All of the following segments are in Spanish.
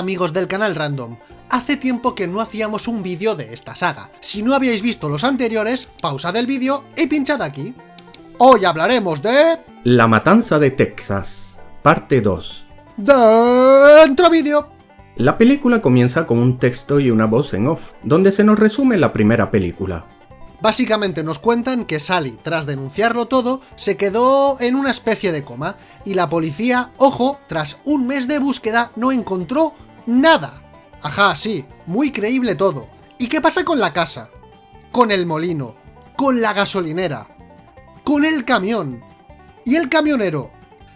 amigos del canal Random, hace tiempo que no hacíamos un vídeo de esta saga. Si no habíais visto los anteriores, pausad el vídeo y pinchad aquí. Hoy hablaremos de... La Matanza de Texas, parte 2. Dentro vídeo. La película comienza con un texto y una voz en off, donde se nos resume la primera película. Básicamente nos cuentan que Sally, tras denunciarlo todo, se quedó en una especie de coma, y la policía, ojo, tras un mes de búsqueda no encontró nada. Ajá, sí, muy creíble todo. ¿Y qué pasa con la casa? Con el molino, con la gasolinera, con el camión. ¿Y el camionero?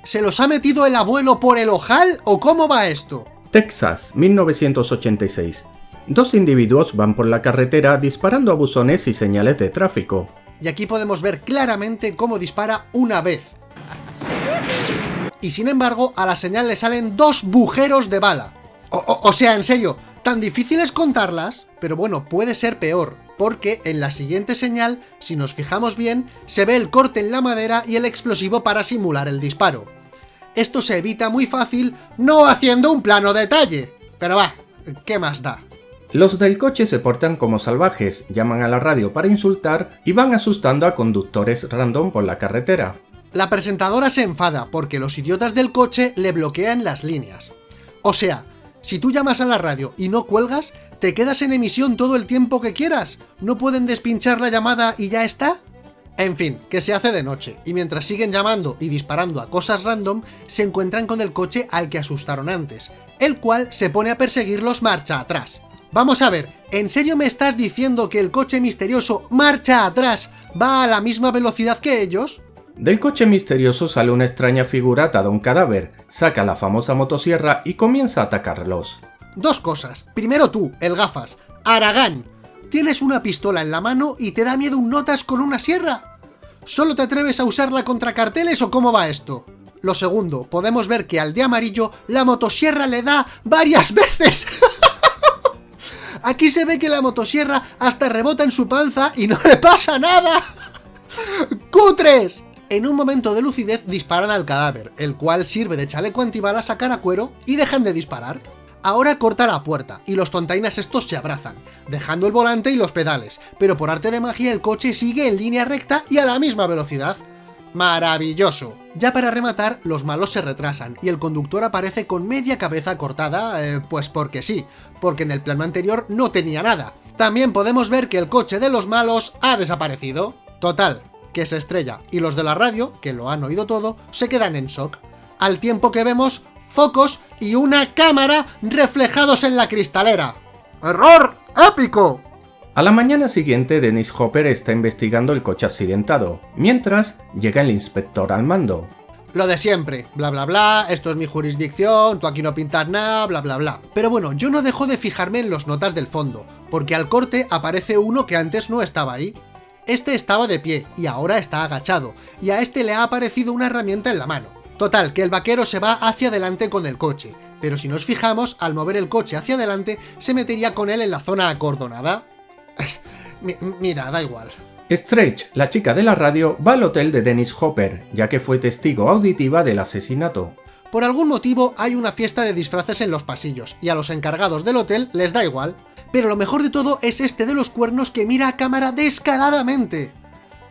¿Se los ha metido el abuelo por el ojal o cómo va esto? Texas, 1986. Dos individuos van por la carretera disparando a buzones y señales de tráfico. Y aquí podemos ver claramente cómo dispara una vez. Y sin embargo, a la señal le salen dos bujeros de bala. O, o- o sea, en serio, tan difícil es contarlas, pero bueno, puede ser peor, porque en la siguiente señal, si nos fijamos bien, se ve el corte en la madera y el explosivo para simular el disparo. Esto se evita muy fácil no haciendo un plano detalle. Pero va, ¿qué más da? Los del coche se portan como salvajes, llaman a la radio para insultar y van asustando a conductores random por la carretera. La presentadora se enfada porque los idiotas del coche le bloquean las líneas. O sea, si tú llamas a la radio y no cuelgas, te quedas en emisión todo el tiempo que quieras. ¿No pueden despinchar la llamada y ya está? En fin, que se hace de noche, y mientras siguen llamando y disparando a cosas random, se encuentran con el coche al que asustaron antes, el cual se pone a perseguirlos marcha atrás. Vamos a ver, ¿en serio me estás diciendo que el coche misterioso marcha atrás va a la misma velocidad que ellos? Del coche misterioso sale una extraña figura atada a un cadáver, saca la famosa motosierra y comienza a atacarlos. Dos cosas. Primero tú, el gafas. Aragán. Tienes una pistola en la mano y te da miedo un notas con una sierra. ¿Solo te atreves a usarla contra carteles o cómo va esto? Lo segundo, podemos ver que al de amarillo la motosierra le da varias veces. Aquí se ve que la motosierra hasta rebota en su panza y no le pasa nada. ¡Cutres! En un momento de lucidez disparan al cadáver, el cual sirve de chaleco antibalas a cara cuero y dejan de disparar. Ahora corta la puerta, y los tontainas estos se abrazan, dejando el volante y los pedales, pero por arte de magia el coche sigue en línea recta y a la misma velocidad. ¡Maravilloso! Ya para rematar, los malos se retrasan, y el conductor aparece con media cabeza cortada, eh, pues porque sí, porque en el plano anterior no tenía nada. También podemos ver que el coche de los malos ha desaparecido. Total, que se estrella, y los de la radio, que lo han oído todo, se quedan en shock. Al tiempo que vemos focos y una cámara reflejados en la cristalera. ¡Error épico! A la mañana siguiente, Dennis Hopper está investigando el coche accidentado, mientras llega el inspector al mando. Lo de siempre, bla bla bla, esto es mi jurisdicción, tú aquí no pintas nada, bla bla bla. Pero bueno, yo no dejo de fijarme en los notas del fondo, porque al corte aparece uno que antes no estaba ahí. Este estaba de pie, y ahora está agachado, y a este le ha aparecido una herramienta en la mano. Total, que el vaquero se va hacia adelante con el coche, pero si nos fijamos, al mover el coche hacia adelante, se metería con él en la zona acordonada. Mi- Mira, da igual. Stretch, la chica de la radio, va al hotel de Dennis Hopper, ya que fue testigo auditiva del asesinato. Por algún motivo hay una fiesta de disfraces en los pasillos, y a los encargados del hotel les da igual. Pero lo mejor de todo es este de los cuernos que mira a cámara descaradamente.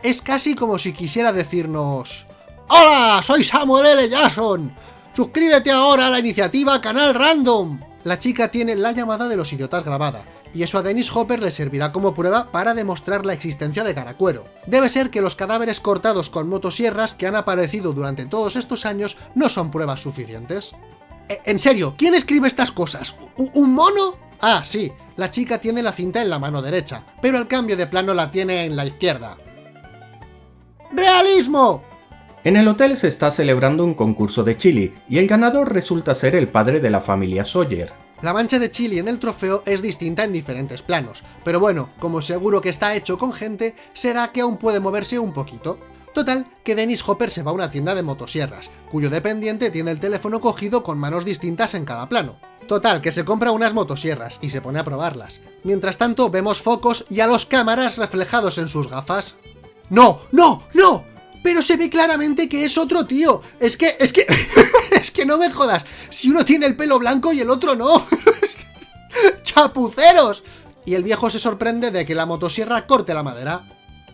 Es casi como si quisiera decirnos... ¡Hola! Soy Samuel L. Jackson. Suscríbete ahora a la iniciativa Canal Random. La chica tiene la llamada de los idiotas grabada, y eso a Dennis Hopper le servirá como prueba para demostrar la existencia de Caracuero. Debe ser que los cadáveres cortados con motosierras que han aparecido durante todos estos años no son pruebas suficientes. E- En serio, ¿quién escribe estas cosas? ¿U- ¿Un mono? Ah, sí, la chica tiene la cinta en la mano derecha, pero al cambio de plano la tiene en la izquierda. ¡Realismo! En el hotel se está celebrando un concurso de chili, y el ganador resulta ser el padre de la familia Sawyer. La mancha de chili en el trofeo es distinta en diferentes planos, pero bueno, como seguro que está hecho con gente, será que aún puede moverse un poquito. Total, que Dennis Hopper se va a una tienda de motosierras, cuyo dependiente tiene el teléfono cogido con manos distintas en cada plano. Total, que se compra unas motosierras y se pone a probarlas. Mientras tanto, vemos focos y a los cámaras reflejados en sus gafas. ¡No! ¡No! ¡No! pero se ve claramente que es otro tío. Es que, es que, es que no me jodas. Si uno tiene el pelo blanco y el otro no. ¡Chapuceros! Y el viejo se sorprende de que la motosierra corte la madera.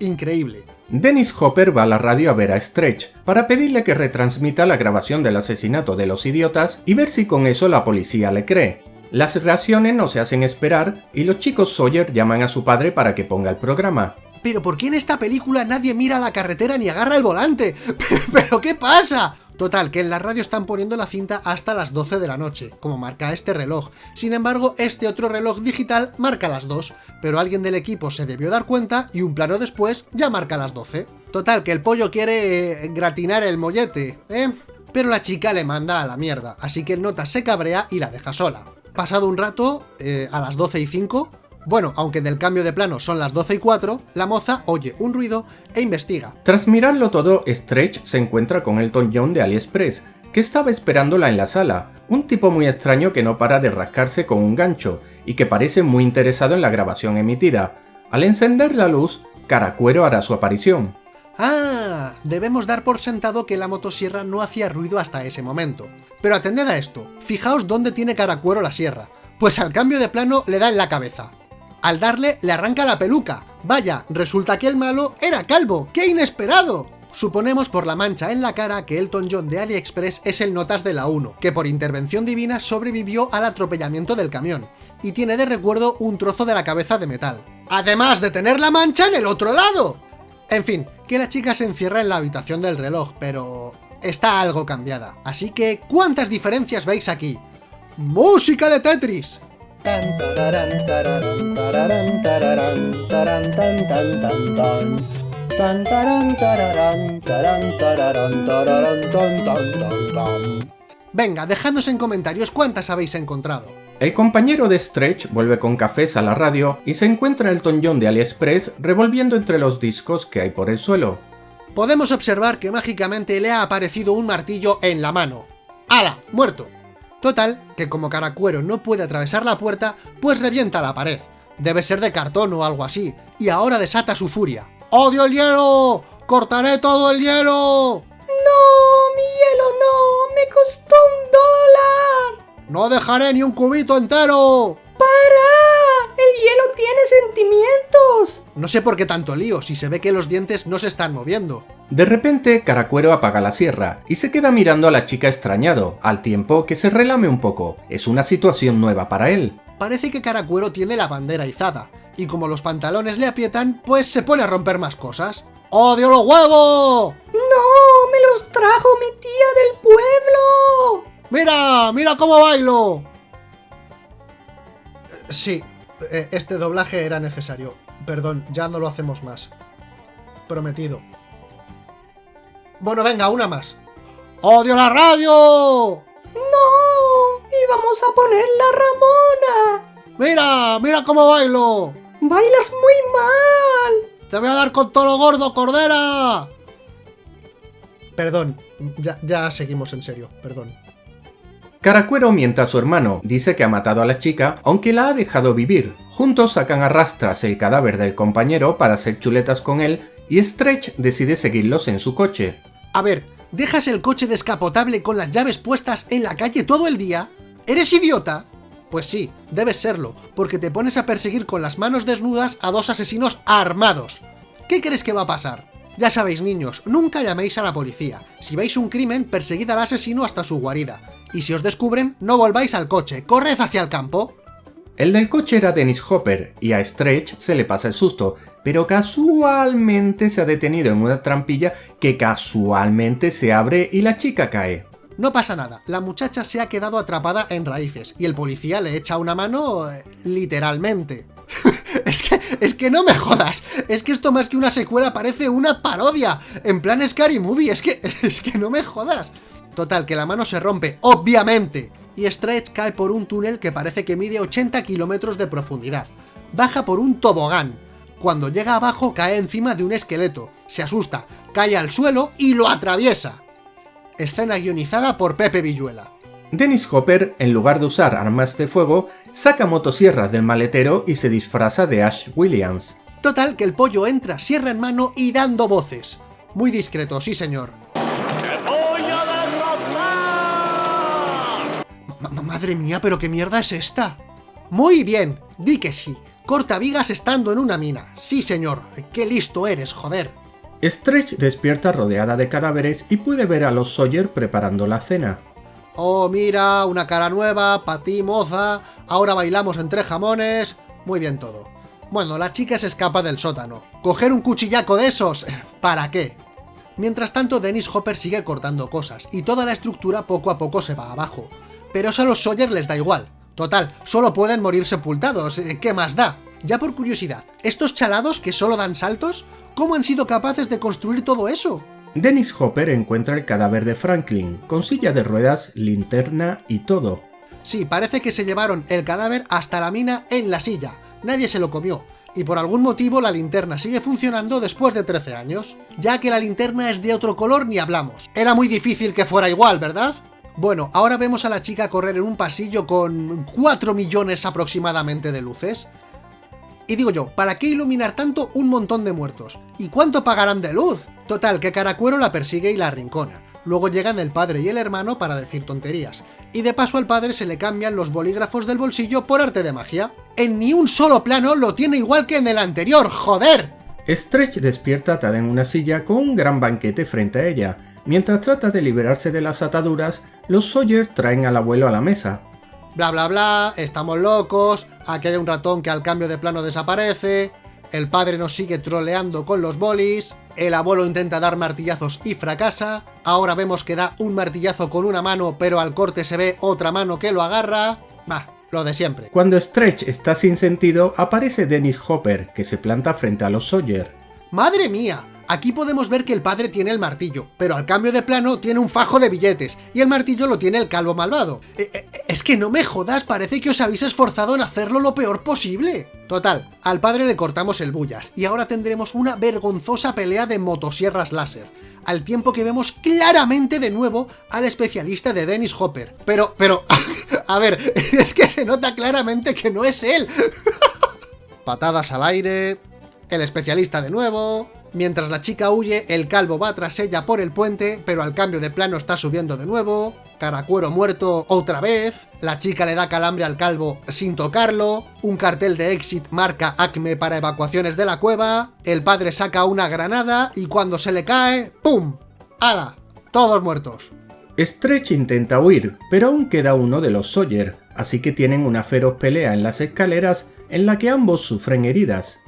Increíble. Dennis Hopper va a la radio a ver a Stretch para pedirle que retransmita la grabación del asesinato de los idiotas y ver si con eso la policía le cree. Las reacciones no se hacen esperar y los chicos Sawyer llaman a su padre para que ponga el programa. ¿Pero por qué en esta película nadie mira la carretera ni agarra el volante? ¿Pero qué pasa? Total, que en la radio están poniendo la cinta hasta las 12 de la noche, como marca este reloj. Sin embargo, este otro reloj digital marca las 2, pero alguien del equipo se debió dar cuenta y un plano después ya marca las 12. Total, que el pollo quiere eh, gratinar el mollete, ¿eh? Pero la chica le manda a la mierda, así que el nota se cabrea y la deja sola. Pasado un rato, eh, a las 12 y 5, bueno, aunque del cambio de plano son las 12 y 4, la moza oye un ruido e investiga. Tras mirarlo todo, Stretch se encuentra con Elton John de AliExpress, que estaba esperándola en la sala, un tipo muy extraño que no para de rascarse con un gancho y que parece muy interesado en la grabación emitida. Al encender la luz, Caracuero hará su aparición. Ah, debemos dar por sentado que la motosierra no hacía ruido hasta ese momento. Pero atended a esto, fijaos dónde tiene Caracuero la sierra, pues al cambio de plano le da en la cabeza. Al darle, le arranca la peluca. Vaya, resulta que el malo era calvo. ¡Qué inesperado! Suponemos por la mancha en la cara que Elton John de AliExpress es el Notas de la 1, que por intervención divina sobrevivió al atropellamiento del camión, y tiene de recuerdo un trozo de la cabeza de metal. Además de tener la mancha en el otro lado. En fin, que la chica se encierra en la habitación del reloj, pero está algo cambiada. Así que, ¿cuántas diferencias veis aquí? ¡Música de Tetris! Venga, dejadnos en comentarios cuántas habéis encontrado. El compañero de Stretch vuelve con cafés a la radio y se encuentra el John de AliExpress revolviendo entre los discos que hay por el suelo. Podemos observar que mágicamente le ha aparecido un martillo en la mano. ¡Hala! ¡Muerto! Total, que como Caracuero no puede atravesar la puerta, pues revienta la pared. Debe ser de cartón o algo así, y ahora desata su furia. ¡Odio el hielo! ¡Cortaré todo el hielo! ¡No! ¡Mi hielo no! ¡Me costó un dólar! ¡No dejaré ni un cubito entero! ¡Para! ¡El hielo tiene No sé por qué tanto lío, si se ve que los dientes no se están moviendo. De repente, Caracuero apaga la sierra y se queda mirando a la chica extrañado, al tiempo que se relame un poco. Es una situación nueva para él. Parece que Caracuero tiene la bandera izada, y como los pantalones le aprietan, pues se pone a romper más cosas. ¡Odio los huevos! ¡No! ¡Me los trajo mi tía del pueblo! ¡Mira! ¡Mira cómo bailo! Sí, eh, este doblaje era necesario. Perdón, ya no lo hacemos más. Prometido. Bueno, venga, una más. ¡Odio la radio! ¡No! ¡Íbamos a poner la Ramona! ¡Mira! ¡Mira cómo bailo! ¡Bailas muy mal! ¡Te voy a dar con todo lo gordo, cordera! Perdón, ya, ya seguimos en serio, perdón. Caracuero miente a su hermano, dice que ha matado a la chica, aunque la ha dejado vivir. Juntos sacan a rastras el cadáver del compañero para hacer chuletas con él y Stretch decide seguirlos en su coche. A ver, ¿dejas el coche descapotable con las llaves puestas en la calle todo el día? ¿Eres idiota? Pues sí, debes serlo, porque te pones a perseguir con las manos desnudas a dos asesinos armados. ¿Qué crees que va a pasar? Ya sabéis niños, nunca llaméis a la policía. Si veis un crimen, perseguid al asesino hasta su guarida. Y si os descubren, no volváis al coche, corred hacia el campo. El del coche era Dennis Hopper, y a Stretch se le pasa el susto, pero casualmente se ha detenido en una trampilla que casualmente se abre y la chica cae. No pasa nada, la muchacha se ha quedado atrapada en raíces, y el policía le echa una mano... Eh, literalmente. es, que, es que no me jodas, es que esto más que una secuela parece una parodia, en plan Scary Movie, es que, es que no me jodas. Total, que la mano se rompe, obviamente, y Stretch cae por un túnel que parece que mide 80 kilómetros de profundidad. Baja por un tobogán. Cuando llega abajo cae encima de un esqueleto, se asusta, cae al suelo y lo atraviesa. Escena guionizada por Pepe Villuela. Dennis Hopper, en lugar de usar armas de fuego, saca motosierras del maletero y se disfraza de Ash Williams. Total, que el pollo entra sierra en mano y dando voces. Muy discreto, sí señor. madre mía, pero qué mierda es esta. Muy bien, di que sí. Corta vigas estando en una mina. Sí señor, qué listo eres, joder. Stretch despierta rodeada de cadáveres y puede ver a los Sawyer preparando la cena. Oh, mira, una cara nueva, para ti, moza, ahora bailamos entre jamones... Muy bien todo. Bueno, la chica se escapa del sótano. ¿Coger un cuchillaco de esos? ¿Para qué? Mientras tanto, Dennis Hopper sigue cortando cosas, y toda la estructura poco a poco se va abajo. Pero eso a los Sawyer les da igual. Total, solo pueden morir sepultados, eh, ¿qué más da? Ya por curiosidad, ¿estos chalados que solo dan saltos? ¿Cómo han sido capaces de construir todo eso? Dennis Hopper encuentra el cadáver de Franklin, con silla de ruedas, linterna y todo. Sí, parece que se llevaron el cadáver hasta la mina en la silla. Nadie se lo comió. Y por algún motivo la linterna sigue funcionando después de 13 años. Ya que la linterna es de otro color ni hablamos. Era muy difícil que fuera igual, ¿verdad? Bueno, ahora vemos a la chica correr en un pasillo con 4 millones aproximadamente de luces. Y digo yo, ¿para qué iluminar tanto un montón de muertos? ¿Y cuánto pagarán de luz? Total, que Caracuero la persigue y la arrincona. Luego llegan el padre y el hermano para decir tonterías. Y de paso al padre se le cambian los bolígrafos del bolsillo por arte de magia. En ni un solo plano lo tiene igual que en el anterior, ¡joder! Stretch despierta atada en una silla con un gran banquete frente a ella. Mientras trata de liberarse de las ataduras, los Sawyer traen al abuelo a la mesa. Bla bla bla, estamos locos, aquí hay un ratón que al cambio de plano desaparece, el padre nos sigue troleando con los bolis, el abuelo intenta dar martillazos y fracasa, ahora vemos que da un martillazo con una mano pero al corte se ve otra mano que lo agarra... Bah, lo de siempre. Cuando Stretch está sin sentido, aparece Dennis Hopper, que se planta frente a los Sawyer. ¡Madre mía! Aquí podemos ver que el padre tiene el martillo, pero al cambio de plano tiene un fajo de billetes, y el martillo lo tiene el calvo malvado. Eh, eh, es que no me jodas, parece que os habéis esforzado en hacerlo lo peor posible. Total, al padre le cortamos el bullas, y ahora tendremos una vergonzosa pelea de motosierras láser, al tiempo que vemos claramente de nuevo al especialista de Dennis Hopper. Pero, pero, a ver, es que se nota claramente que no es él. Patadas al aire, el especialista de nuevo, Mientras la chica huye, el calvo va tras ella por el puente, pero al cambio de plano está subiendo de nuevo, Caracuero muerto otra vez, la chica le da calambre al calvo sin tocarlo, un cartel de exit marca Acme para evacuaciones de la cueva, el padre saca una granada y cuando se le cae, ¡pum! ¡Hala! Todos muertos. Stretch intenta huir, pero aún queda uno de los Sawyer, así que tienen una feroz pelea en las escaleras en la que ambos sufren heridas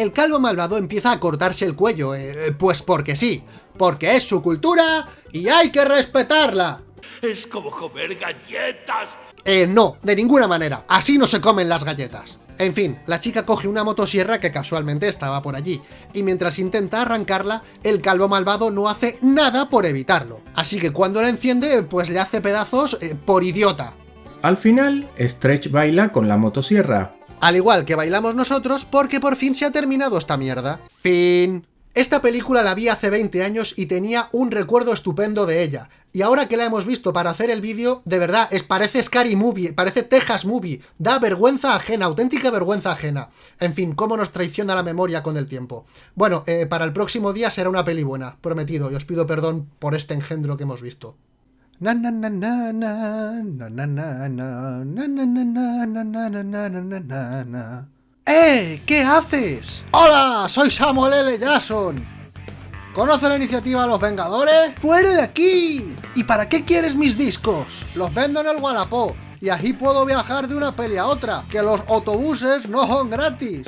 el calvo malvado empieza a cortarse el cuello, eh, pues porque sí, porque es su cultura y hay que respetarla. Es como comer galletas. Eh, no, de ninguna manera, así no se comen las galletas. En fin, la chica coge una motosierra que casualmente estaba por allí, y mientras intenta arrancarla, el calvo malvado no hace nada por evitarlo. Así que cuando la enciende, pues le hace pedazos eh, por idiota. Al final, Stretch baila con la motosierra, al igual que bailamos nosotros, porque por fin se ha terminado esta mierda. Fin. Esta película la vi hace 20 años y tenía un recuerdo estupendo de ella. Y ahora que la hemos visto para hacer el vídeo, de verdad, es, parece Scary Movie, parece Texas Movie. Da vergüenza ajena, auténtica vergüenza ajena. En fin, cómo nos traiciona la memoria con el tiempo. Bueno, eh, para el próximo día será una peli buena, prometido, y os pido perdón por este engendro que hemos visto. Na na na na na na na na na na na na na na ¡Eh! ¿Qué haces? ¡Hola! Soy Samuel L. Jackson. ¿Conoce la iniciativa Los Vengadores? ¡Fuera de aquí! ¿Y para qué quieres mis discos? Los vendo en el Wallapop y así puedo viajar de una peli a otra, que los autobuses no son gratis.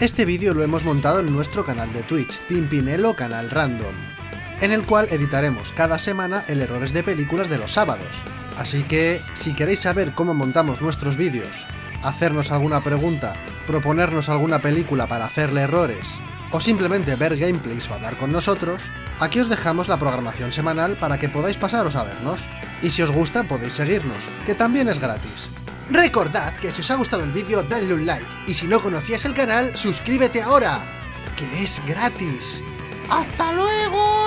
Este vídeo lo hemos montado en nuestro canal de Twitch, Pimpinelo Canal Random en el cual editaremos cada semana el errores de películas de los sábados. Así que, si queréis saber cómo montamos nuestros vídeos, hacernos alguna pregunta, proponernos alguna película para hacerle errores, o simplemente ver gameplays o hablar con nosotros, aquí os dejamos la programación semanal para que podáis pasaros a vernos. Y si os gusta podéis seguirnos, que también es gratis. Recordad que si os ha gustado el vídeo dadle un like, y si no conocías el canal, suscríbete ahora, que es gratis. ¡Hasta luego!